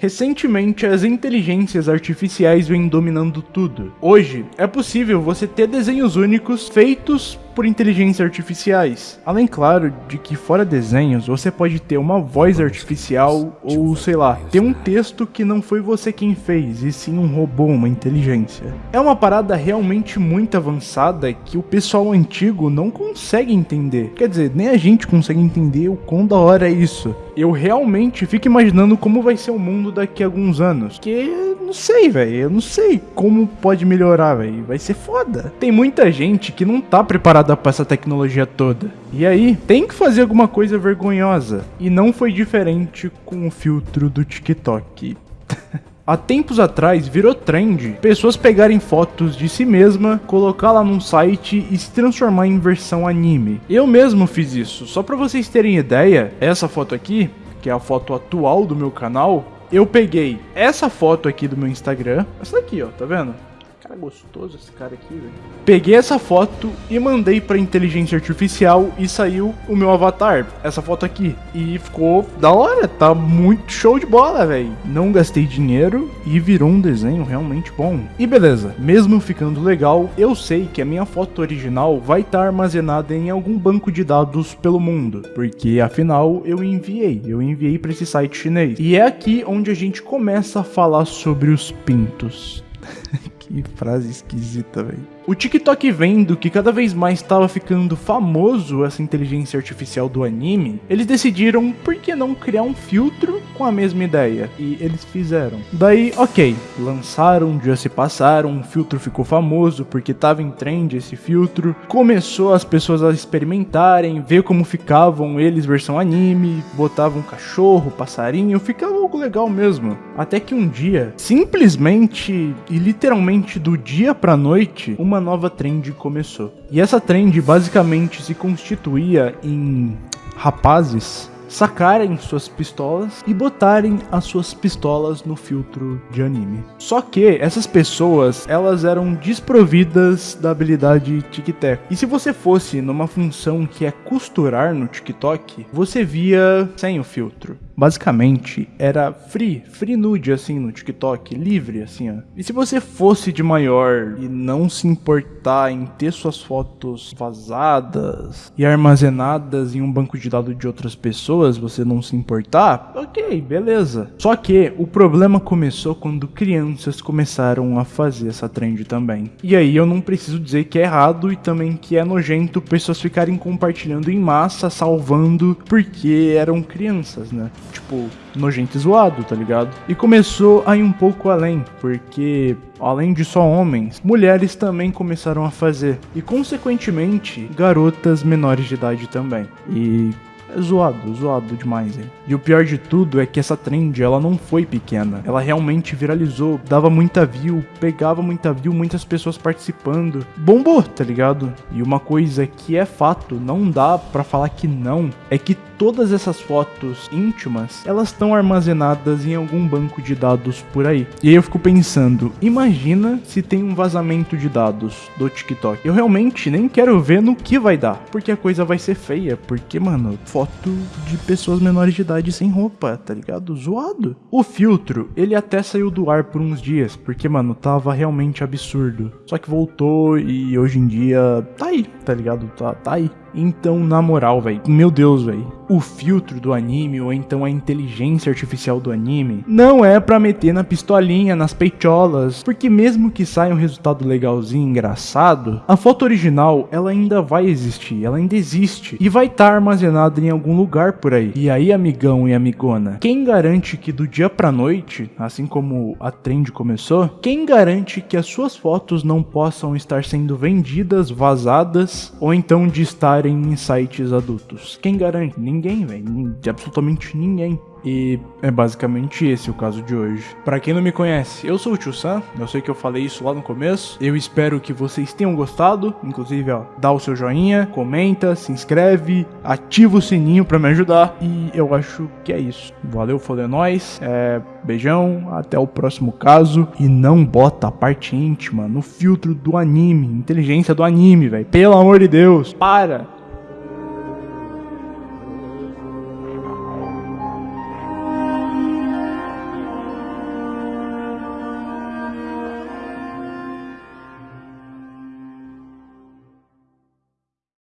Recentemente, as inteligências artificiais vêm dominando tudo. Hoje, é possível você ter desenhos únicos feitos por inteligências artificiais. Além, claro, de que fora desenhos, você pode ter uma voz artificial ou, sei lá, ter um texto que não foi você quem fez, e sim um robô, uma inteligência. É uma parada realmente muito avançada que o pessoal antigo não consegue entender. Quer dizer, nem a gente consegue entender o quão da hora é isso. Eu realmente fico imaginando como vai ser o mundo daqui a alguns anos. Que não sei, velho. Eu não sei como pode melhorar, velho. Vai ser foda. Tem muita gente que não tá preparada para essa tecnologia toda. E aí, tem que fazer alguma coisa vergonhosa. E não foi diferente com o filtro do TikTok. Há tempos atrás virou trend pessoas pegarem fotos de si mesma, colocar lá num site e se transformar em versão anime. Eu mesmo fiz isso, só para vocês terem ideia, essa foto aqui, que é a foto atual do meu canal, eu peguei essa foto aqui do meu Instagram, essa daqui ó, tá vendo? Cara gostoso esse cara aqui, velho. Peguei essa foto e mandei pra inteligência artificial e saiu o meu avatar, essa foto aqui. E ficou da hora, tá muito show de bola, velho. Não gastei dinheiro e virou um desenho realmente bom. E beleza, mesmo ficando legal, eu sei que a minha foto original vai estar tá armazenada em algum banco de dados pelo mundo, porque afinal eu enviei, eu enviei para esse site chinês. E é aqui onde a gente começa a falar sobre os pintos. Que frase esquisita, velho. O TikTok vendo que cada vez mais estava ficando famoso essa inteligência artificial do anime, eles decidiram por que não criar um filtro com a mesma ideia. E eles fizeram. Daí, ok, lançaram, dias se passaram, o filtro ficou famoso porque estava em trend esse filtro. Começou as pessoas a experimentarem, ver como ficavam eles versão anime, botavam cachorro, passarinho, ficava algo legal mesmo. Até que um dia, simplesmente e literalmente do dia pra noite, uma nova trend começou. E essa trend basicamente se constituía em rapazes sacarem suas pistolas e botarem as suas pistolas no filtro de anime. Só que essas pessoas, elas eram desprovidas da habilidade tic-tac. E se você fosse numa função que é costurar no TikTok, você via sem o filtro basicamente era free, free nude assim no TikTok, livre assim, ó. E se você fosse de maior e não se importar em ter suas fotos vazadas e armazenadas em um banco de dados de outras pessoas, você não se importar, ok, beleza. Só que o problema começou quando crianças começaram a fazer essa trend também. E aí eu não preciso dizer que é errado e também que é nojento pessoas ficarem compartilhando em massa, salvando, porque eram crianças, né? Tipo, nojento e zoado, tá ligado? E começou a ir um pouco além, porque além de só homens, mulheres também começaram a fazer. E consequentemente, garotas menores de idade também. E é zoado, zoado demais, hein? E o pior de tudo é que essa trend, ela não foi pequena. Ela realmente viralizou, dava muita view, pegava muita view, muitas pessoas participando. Bombou, tá ligado? E uma coisa que é fato, não dá para falar que não, é que todas essas fotos íntimas, elas estão armazenadas em algum banco de dados por aí. E aí eu fico pensando, imagina se tem um vazamento de dados do TikTok. Eu realmente nem quero ver no que vai dar, porque a coisa vai ser feia, porque, mano, foto de pessoas menores de idade sem roupa, tá ligado? Zoado. O filtro, ele até saiu do ar por uns dias, porque, mano, tava realmente absurdo. Só que voltou e hoje em dia tá aí, tá ligado? Tá, tá aí. Então, na moral, velho, meu Deus, velho, o filtro do anime ou então a inteligência artificial do anime não é para meter na pistolinha, nas peitolas, porque mesmo que saia um resultado legalzinho, engraçado, a foto original ela ainda vai existir, ela ainda existe e vai estar tá armazenada em algum lugar por aí. E aí, amigão e amigona, quem garante que do dia pra noite, assim como a trend começou, quem garante que as suas fotos não possam estar sendo vendidas, vazadas ou então de estar em sites adultos. Quem garante? Ninguém, velho. Absolutamente ninguém. E é basicamente esse o caso de hoje. Para quem não me conhece, eu sou o Tio Sam, eu sei que eu falei isso lá no começo. Eu espero que vocês tenham gostado, inclusive, ó, dá o seu joinha, comenta, se inscreve, ativa o sininho para me ajudar. E eu acho que é isso. Valeu, foi é nóis. É, beijão, até o próximo caso e não bota a parte íntima no filtro do anime, inteligência do anime, velho. Pelo amor de Deus, para.